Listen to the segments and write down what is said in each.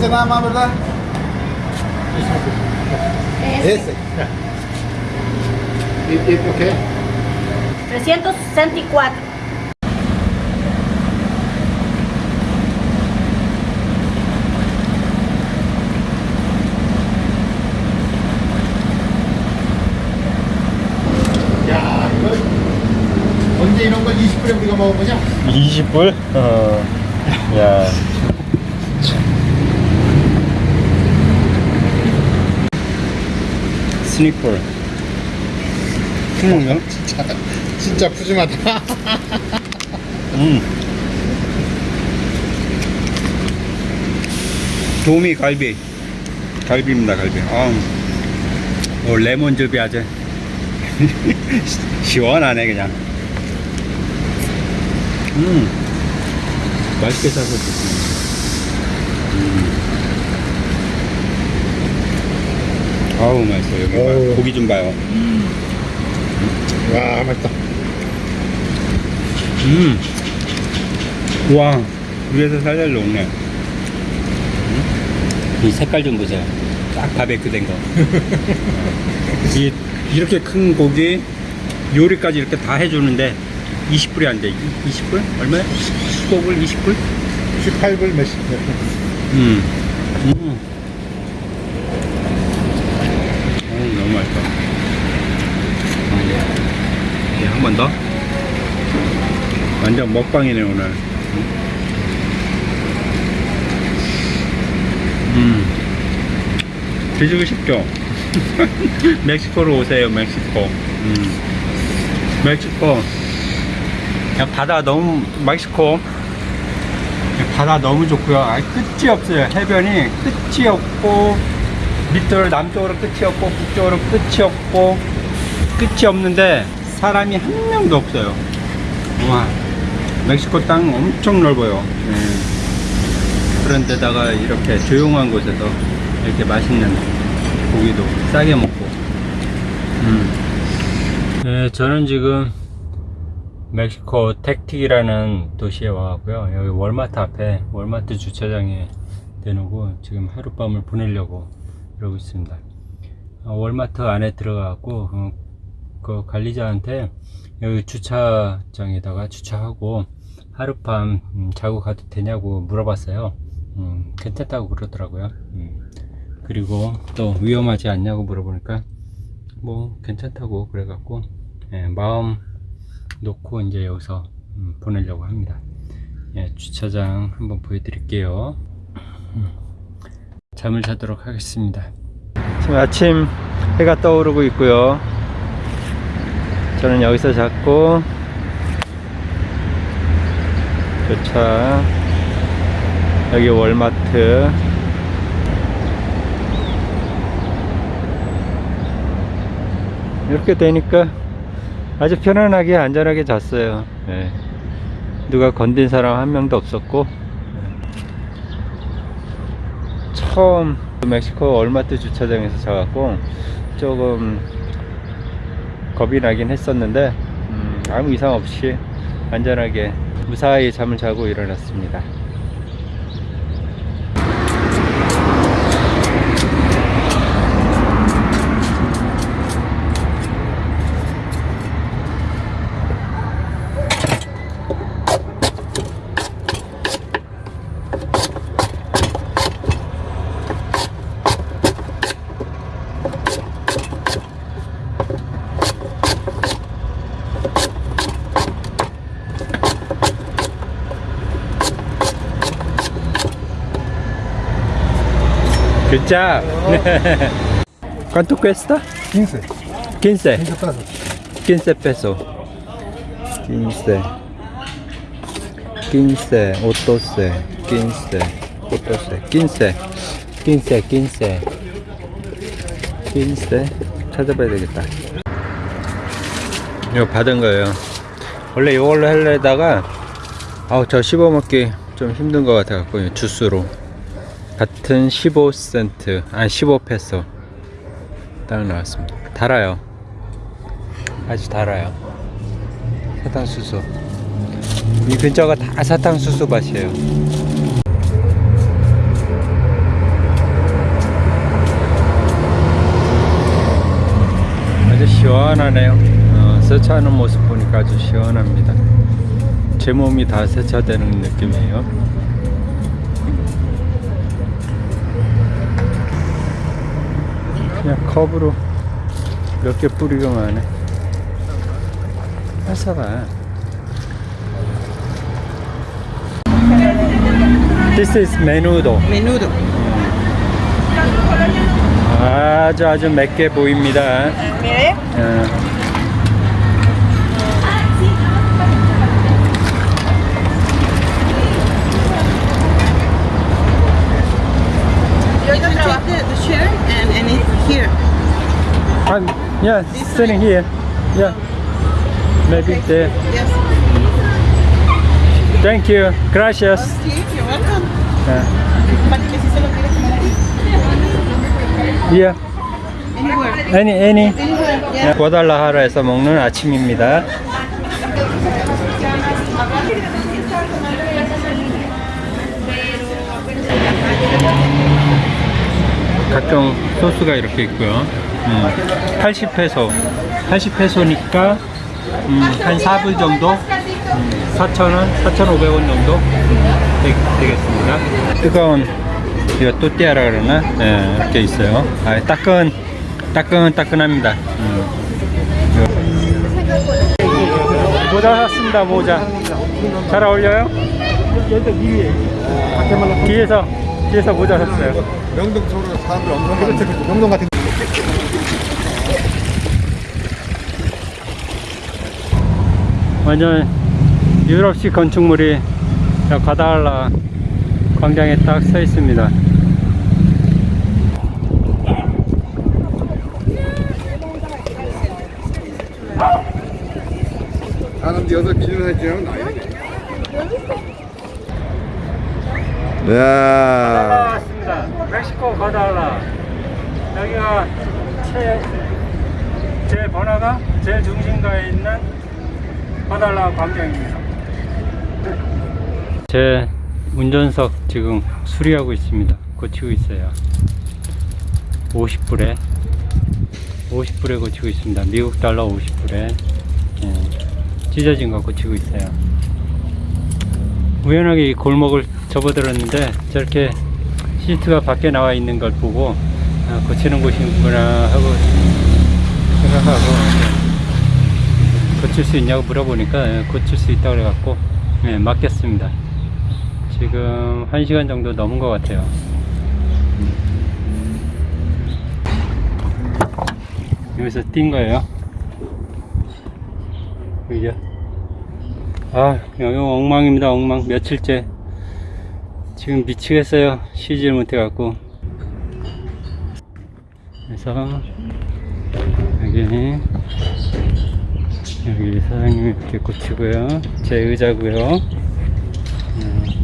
Ese nada más, ¿verdad? Ese. ¿Y, y por qué? 364. 야, 이거 언제 이런 걸 20불에 우리가 먹어보냐? 20불? 어. 야. 스니퍼. 음, 진짜, 진짜 푸짐하다. 음. 도미 갈비. 갈비입니다, 갈비. 아, 어, 레몬즙이 아주 시원하네, 그냥. 음. 맛있게 싸서 좋습니다. 아우, 맛있어. 여기 봐. 고기 좀 봐요. 와, 맛있다. 음. 와, 위에서 살살 녹네. 이 색깔 좀 보세요. 딱 바베큐 된 거. 이, 이렇게 큰 고기 요리까지 이렇게 다 해주는데 20불이 안 돼. 20불? 얼마야? 15불? 20불? 18불 몇십. 음. 음. 어, 너무 맛있다. 더. 완전 먹방이네, 오늘. 음. 드시고 싶죠? 멕시코로 오세요, 멕시코. 음. 멕시코. 그냥 바다 너무, 멕시코. 바다 너무 좋고요. 아, 끝이 없어요. 해변이 끝이 없고 밑으로 남쪽으로 끝이 없고 북쪽으로 끝이 없고 끝이 없는데 사람이 한 명도 없어요. 와, 멕시코 땅 엄청 넓어요. 네. 그런데다가 이렇게 조용한 곳에서 이렇게 맛있는 고기도 싸게 먹고. 음. 네, 저는 지금 멕시코 텍틱이라는 도시에 와갖고요. 여기 월마트 앞에 월마트 주차장에 대놓고 지금 하룻밤을 보내려고 이러고 있습니다. 어, 월마트 안에 들어가갖고 어, 그 관리자한테 여기 주차장에다가 주차하고 하룻밤 음, 자고 가도 되냐고 물어봤어요. 음, 괜찮다고 그러더라고요. 음, 그리고 또 위험하지 않냐고 물어보니까 뭐 괜찮다고 그래갖고 예, 마음 놓고 이제 여기서 음, 보내려고 합니다. 예, 주차장 한번 보여드릴게요. 음, 잠을 자도록 하겠습니다. 지금 아침 해가 떠오르고 있고요. 저는 여기서 잤고 주차 여기 월마트 이렇게 되니까 아주 편안하게 안전하게 잤어요. 예. 누가 건든 사람 한 명도 없었고 예. 처음 멕시코 얼마트 주차장에서 자갖고 조금 겁이 나긴 했었는데 음, 아무 이상 없이 안전하게 무사히 잠을 자고 일어났습니다. Good job. ¿Cuánto cuesta? 15. 15. 15 pesos. 15 pesos. 15. 15, 12, 15, 12, 15, 15, 15, 15 찾아봐야 되겠다. 이거 받은 거예요. 원래 이걸로 하려다가 아우 저 씹어먹기 좀 힘든 것 같아갖고 주스로 같은 15센트 아니 15페소. 달러 나왔습니다. 달아요. 아주 달아요. 사탕수수. 이 근처가 다 사탕수수 밭이에요. 아주 시원하네요. 어, 세차하는 모습 보니까 아주 시원합니다. 제 몸이 다 세차되는 느낌이에요. 그냥 컵으로 몇 개 뿌리기만 해. 뺏어봐. This is menudo. Menudo. 아주 아주 맵게 보입니다. Mire, 어, here. I'm, yeah, sitting here. Yeah, maybe there. Yes. Thank you. Gracias. Sí, you're welcome. 예. Yeah. Anywhere. Any, any. Anywhere. Yeah. 과달라하라에서 먹는 아침입니다. 각종 소스가 이렇게 있고요. 음, 80페소, 80페소니까 음, 한 4불 정도, 음, 4,000원, 4,500원 정도 음, 되, 되겠습니다. 뜨거운 이거 또띠아라 그러나 네, 이렇게 있어요. 아, 따끈, 따끈, 따끈합니다. 음. 모자 샀습니다. 모자. 잘 어울려요? 뒤에서 뒤에서 모자 샀어요. 명동 쪽으로 사람들 엄청 많은데 명동 같은 완전 유럽식 건축물이 과달라 광장에 딱 서 있습니다. 사람들 여기서 기준사진 찍으면 나야 야 왔습니다. 멕시코 과달라. 여기가 제, 제 번화가 제일 중심가에 있는 과달라 광장입니다. 제 운전석 지금 수리하고 있습니다. 고치고 있어요. 50불에 50불에 고치고 있습니다. 미국 달러 50불에 예, 찢어진 거 고치고 있어요. 우연하게 이 골목을 접어들었는데 저렇게 시트가 밖에 나와 있는 걸 보고 아, 고치는 곳이구나 하고 생각하고 고칠 수 있냐고 물어보니까 예, 고칠 수 있다고 그래갖고 예, 맡겼습니다. 지금 1시간 정도 넘은 것 같아요. 여기서 뛴 거예요. 그죠? 아, 여기 엉망입니다, 엉망. 며칠째. 지금 미치겠어요. 쉬질 못해갖고. 그래서, 여기, 여기 사장님이 이렇게 고치고요. 제 의자고요. 음.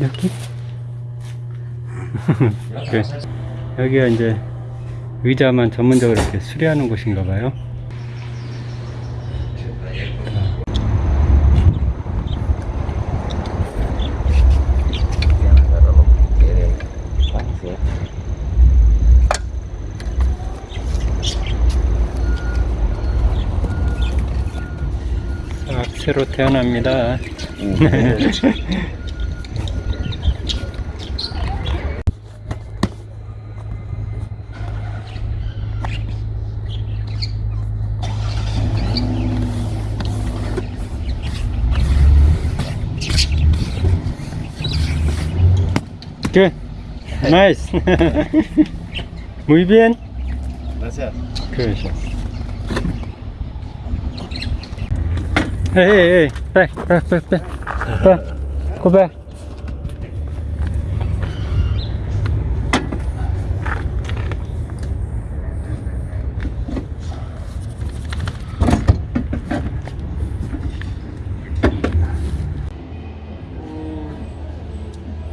여기? 그래. 여기가 이제 의자만 전문적으로 이렇게 수리하는 곳인가 봐요. 싹 새로 태어납니다. Good. Nice. Muy bien. Gracias. Gracias. Hey, hey, hey. Back, back, back, back. Back. Go back.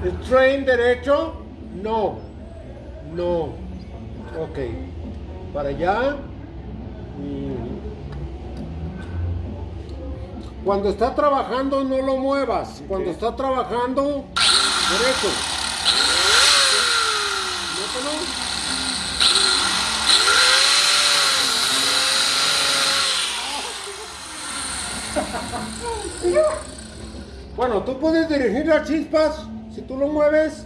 ¿El tren derecho? No. No. Ok. Para allá. Cuando está trabajando no lo muevas. Cuando está trabajando, derecho. Mételo. Bueno, tú puedes dirigir las chispas si tú lo mueves.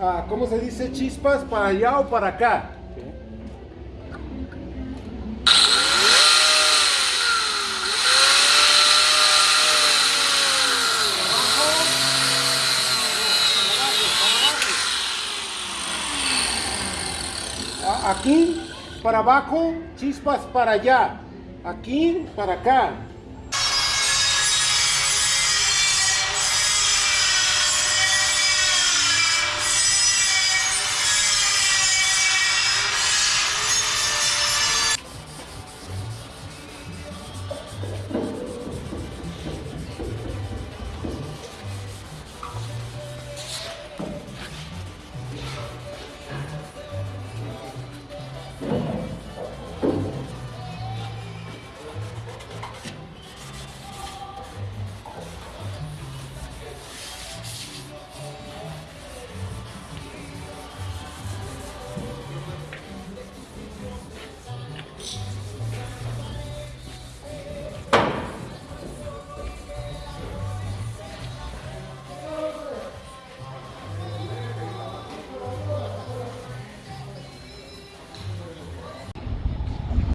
ah, ¿Cómo se dice? Chispas para allá o para acá. Aquí para abajo, chispas para allá. Aquí para acá.